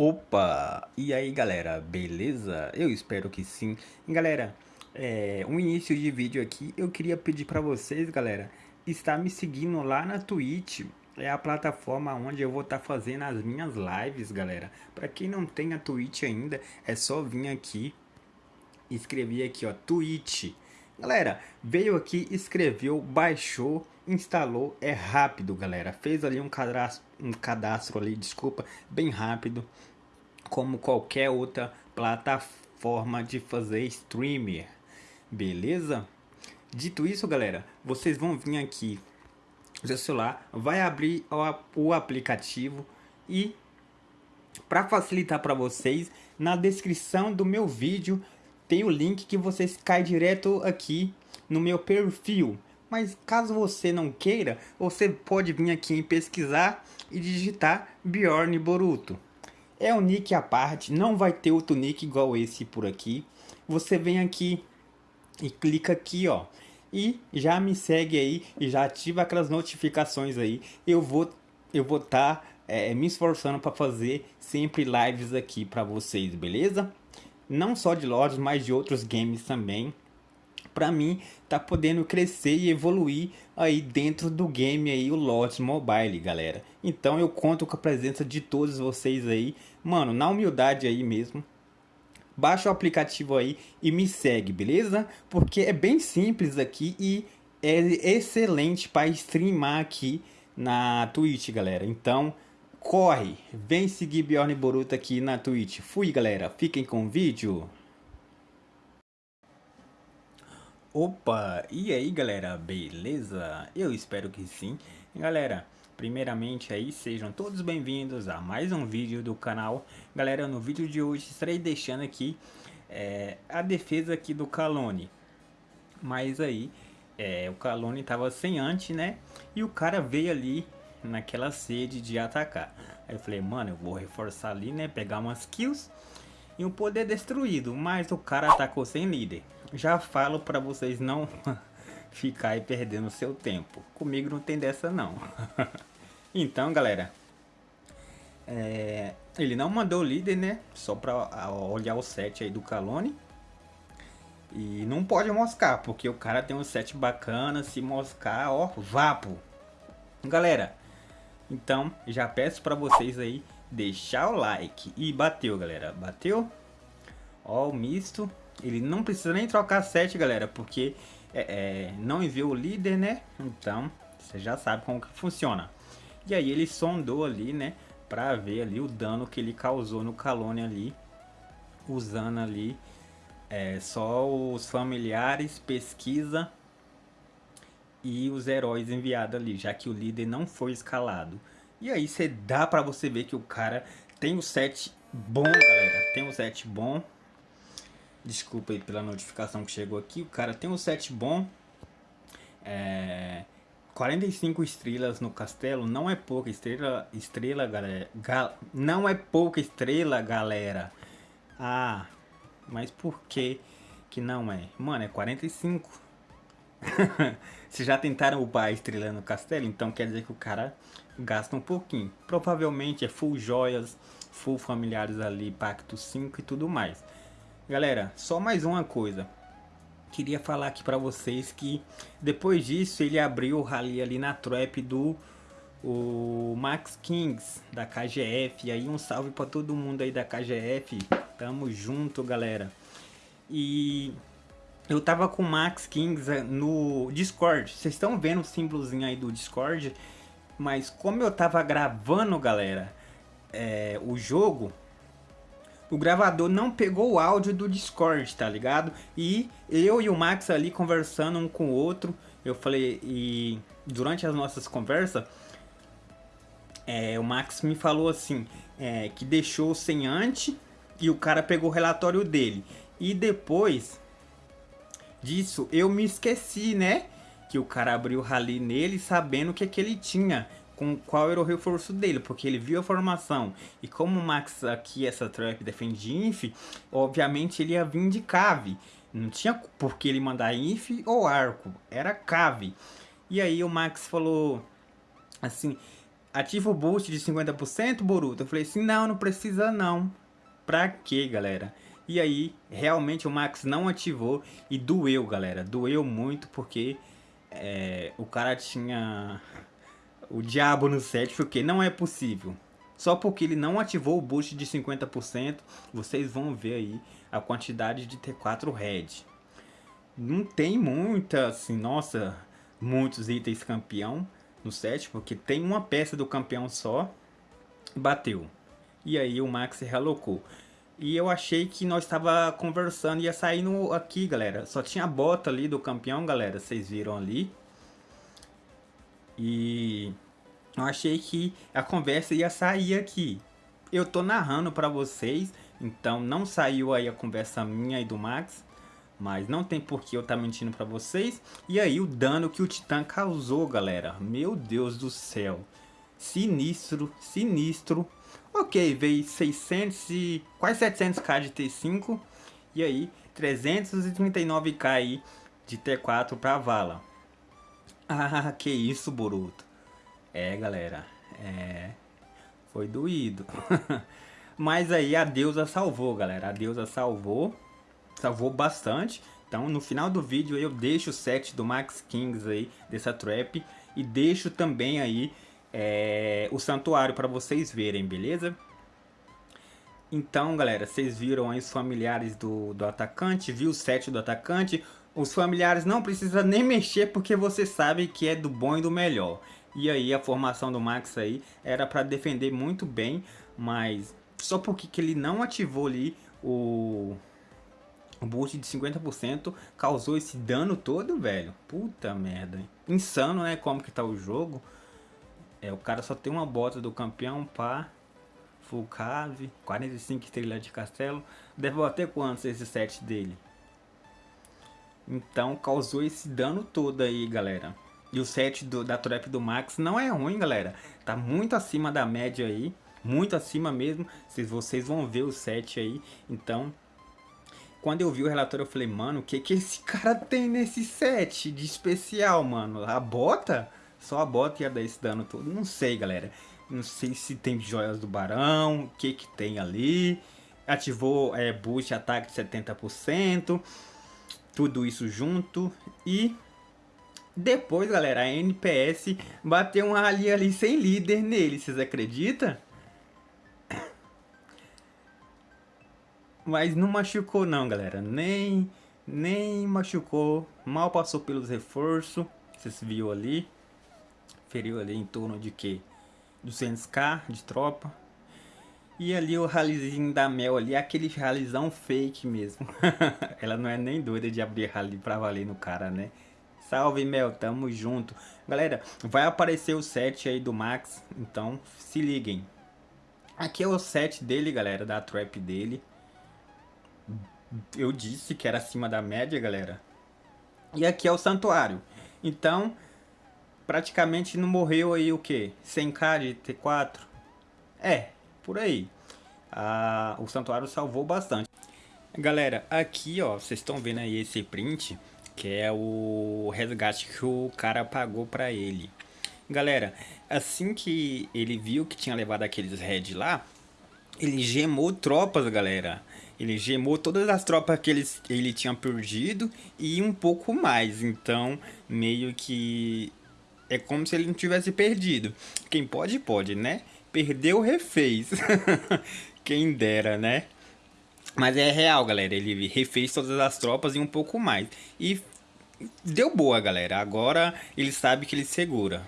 Opa! E aí galera, beleza? Eu espero que sim. Galera, é, um início de vídeo aqui, eu queria pedir para vocês, galera, estar me seguindo lá na Twitch. É a plataforma onde eu vou estar tá fazendo as minhas lives, galera. Para quem não tem a Twitch ainda, é só vir aqui, escrever aqui, ó, Twitch. Galera, veio aqui, escreveu, baixou, instalou, é rápido, galera. Fez ali um cadastro, um cadastro ali, desculpa, bem rápido, como qualquer outra plataforma de fazer streamer, beleza? Dito isso, galera, vocês vão vir aqui no seu celular, vai abrir o aplicativo e para facilitar para vocês, na descrição do meu vídeo tem o link que vocês caem direto aqui no meu perfil. Mas caso você não queira, você pode vir aqui em pesquisar e digitar Bjorn Boruto. É um nick à parte, não vai ter outro nick igual esse por aqui. Você vem aqui e clica aqui, ó. E já me segue aí e já ativa aquelas notificações aí. Eu vou eu vou estar tá, é, me esforçando para fazer sempre lives aqui para vocês, beleza? não só de Lords, mas de outros games também. Para mim, tá podendo crescer e evoluir aí dentro do game aí o Lords Mobile, galera. Então eu conto com a presença de todos vocês aí, mano, na humildade aí mesmo. Baixa o aplicativo aí e me segue, beleza? Porque é bem simples aqui e é excelente para streamar aqui na Twitch, galera. Então, corre, vem seguir Bjorn Boruto aqui na Twitch. Fui, galera. Fiquem com o vídeo. Opa, e aí, galera? Beleza? Eu espero que sim. Galera, primeiramente aí, sejam todos bem-vindos a mais um vídeo do canal. Galera, no vídeo de hoje estarei deixando aqui é, a defesa aqui do Calone. Mas aí, é, o Calone tava sem antes, né? E o cara veio ali naquela sede de atacar. Aí eu falei, mano, eu vou reforçar ali, né? Pegar umas kills e um poder destruído. Mas o cara atacou sem líder. Já falo pra vocês não ficar aí perdendo seu tempo. Comigo não tem dessa não. então, galera. É, ele não mandou líder, né? Só pra olhar o set aí do Calone. E não pode moscar, porque o cara tem um set bacana. Se moscar, ó, vapo. Galera, então, já peço para vocês aí deixar o like. E bateu, galera. Bateu? Ó, o misto. Ele não precisa nem trocar 7, galera, porque é, é, não enviou o líder, né? Então, você já sabe como que funciona. E aí ele sondou ali, né? Pra ver ali o dano que ele causou no Calone ali. Usando ali é, só os familiares, pesquisa e os heróis enviados ali, já que o líder não foi escalado. E aí você dá pra você ver que o cara tem o set bom, galera. Tem o set bom. Desculpa aí pela notificação que chegou aqui. O cara tem um set bom. É... 45 estrelas no castelo não é pouca estrela, estrela galera. Gal... Não é pouca estrela, galera. Ah, mas por que que não é? Mano, é 45. Se já tentaram upar a estrela no castelo, então quer dizer que o cara gasta um pouquinho. Provavelmente é full joias, full familiares ali, pacto 5 e tudo mais. Galera, só mais uma coisa. Queria falar aqui pra vocês que depois disso ele abriu o rally ali na trap do o Max Kings da KGF. E aí um salve pra todo mundo aí da KGF. Tamo junto, galera. E eu tava com o Max Kings eh, no Discord. Vocês estão vendo o símbolozinho aí do Discord? Mas como eu tava gravando, galera, é, o jogo, o gravador não pegou o áudio do Discord, tá ligado? E eu e o Max ali conversando um com o outro, eu falei, e durante as nossas conversas, é, o Max me falou assim, é, que deixou sem ante e o cara pegou o relatório dele. E depois disso, eu me esqueci, né? Que o cara abriu o rally nele sabendo o que, que ele tinha. Com qual era o reforço dele, porque ele viu a formação. E como o Max aqui, essa trap defende inf, obviamente ele ia vir de cave. Não tinha por que ele mandar inf ou arco, era cave. E aí o Max falou assim, ativa o boost de 50%, Boruto? Eu falei assim, não, não precisa não. Pra quê, galera? E aí, realmente o Max não ativou e doeu, galera. Doeu muito porque é, o cara tinha o diabo no set, porque não é possível. Só porque ele não ativou o boost de 50%, vocês vão ver aí a quantidade de T4 Red. Não tem muita, assim, nossa, muitos itens campeão no set, porque tem uma peça do campeão só, bateu. E aí o Max realocou. E eu achei que nós estava conversando, ia sair no, aqui, galera. Só tinha a bota ali do campeão, galera. Vocês viram ali. E eu achei que a conversa ia sair aqui. Eu tô narrando para vocês, então não saiu aí a conversa minha e do Max. Mas não tem por que eu estar tá mentindo para vocês. E aí o dano que o Titã causou, galera. Meu Deus do céu. Sinistro, sinistro. Ok, veio 600 e quase 700k de T5. E aí 339k aí de T4 para vala. Ah, que isso, Boruto. É, galera. É... Foi doído. Mas aí a deusa salvou, galera. A deusa salvou salvou bastante. Então no final do vídeo eu deixo o set do Max Kings aí, dessa trap. E deixo também aí é, o santuário para vocês verem, beleza? Então galera, vocês viram aí os familiares do, do atacante, viu o set do atacante. Os familiares não precisa nem mexer porque você sabe que é do bom e do melhor. E aí a formação do Max aí era para defender muito bem, mas só porque que ele não ativou ali o, o boost de 50% causou esse dano todo, velho. Puta merda. Insano, né? Como que tá o jogo. É, o cara só tem uma bota do campeão, pá. Full cave, 45 estrelas de castelo. Deve bater quantos esse set dele? Então causou esse dano todo aí, galera. E o set do, da trap do Max não é ruim, galera. Tá muito acima da média aí. Muito acima mesmo. Se vocês vão ver o set aí. Então, quando eu vi o relatório, eu falei, mano, o que que esse cara tem nesse set de especial, mano? A bota? Só a bota ia dar esse dano todo. Não sei, galera. Não sei se tem joias do barão, o que que tem ali. Ativou é, boost ataque de 70%. Tudo isso junto. E depois, galera, a NPS bateu um rally ali sem líder nele. Vocês acreditam? Mas não machucou não, galera. Nem, nem machucou. Mal passou pelos reforços. Vocês viram ali. Feriu ali em torno de que? 200k de tropa. E ali o ralizinho da Mel ali, aquele ralizão fake mesmo. Ela não é nem doida de abrir rally pra valer no cara, né? Salve Mel, tamo junto. Galera, vai aparecer o set aí do Max, então se liguem. Aqui é o set dele, galera, da trap dele eu disse que era acima da média, galera. E aqui é o santuário. Então, praticamente não morreu aí o que? 100k de T4? É, por aí. Ah, o santuário salvou bastante. Galera, aqui ó, vocês estão vendo aí esse print, que é o resgate que o cara pagou pra ele. Galera, assim que ele viu que tinha levado aqueles red lá, ele gemou tropas, galera. Ele gemou todas as tropas que ele, ele tinha perdido e um pouco mais. Então, meio que é como se ele não tivesse perdido. Quem pode, pode, né? Perdeu, refez. Quem dera, né? Mas é real, galera. Ele refez todas as tropas e um pouco mais. E deu boa, galera. Agora ele sabe que ele segura.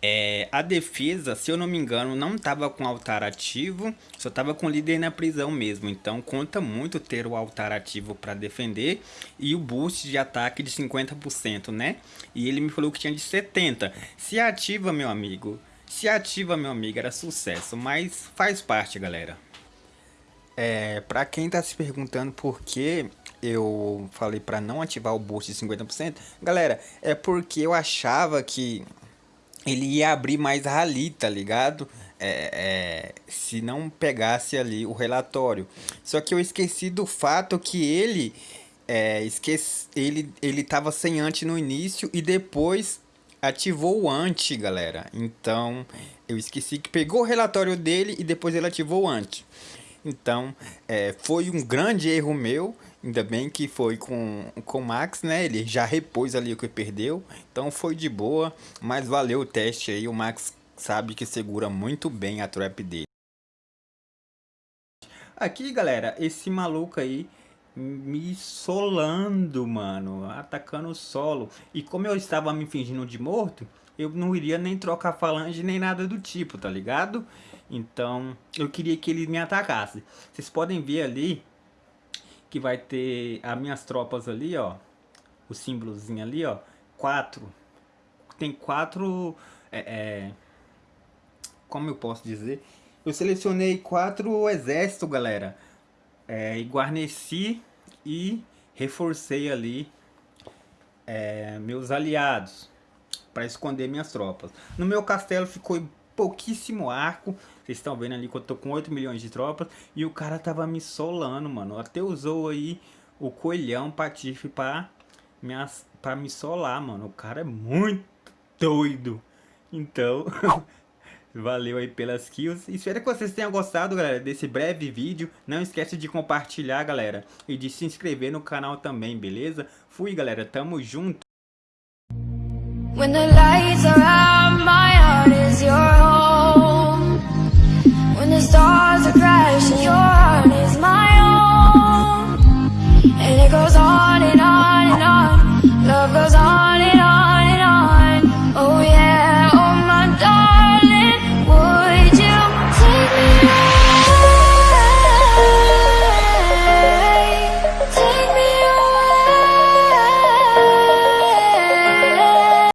É, a defesa, se eu não me engano, não estava com altar ativo, só estava com líder na prisão mesmo. Então conta muito ter o altar ativo para defender e o boost de ataque de 50%, né? E ele me falou que tinha de 70%. Se ativa, meu amigo, se ativa, meu amigo, era sucesso, mas faz parte, galera. É, para quem tá se perguntando por que eu falei para não ativar o boost de 50%, galera, é porque eu achava que ele ia abrir mais rali, tá ligado? É, é, se não pegasse ali o relatório. Só que eu esqueci do fato que ele é, esqueci, ele ele tava sem anti no início e depois ativou o anti, galera. Então, eu esqueci que pegou o relatório dele e depois ele ativou o anti. Então, é, foi um grande erro meu. Ainda bem que foi com, com o Max, né? Ele já repôs ali o que perdeu. Então, foi de boa. Mas valeu o teste aí. O Max sabe que segura muito bem a trap dele. Aqui, galera, esse maluco aí me solando, mano, atacando o solo. E como eu estava me fingindo de morto, eu não iria nem trocar falange nem nada do tipo, tá ligado? Então, eu queria que ele me atacasse. Vocês podem ver ali que vai ter as minhas tropas ali, ó. O símbolozinho ali, ó. Quatro. Tem quatro... É, é, como eu posso dizer? Eu selecionei quatro exércitos, galera. É, e guarneci e reforcei ali é, meus aliados para esconder minhas tropas. No meu castelo ficou pouquíssimo arco. Vocês estão vendo ali que eu tô com 8 milhões de tropas. E o cara tava me solando, mano. Até usou aí o coelhão patife para me, pra me solar, mano. O cara é muito doido. Então, Valeu aí pelas kills. Espero que vocês tenham gostado, galera, desse breve vídeo. Não esquece de compartilhar, galera. E de se inscrever no canal também, beleza? Fui, galera. Tamo junto. When the lights are out, my heart is your home. When the stars are crashing, your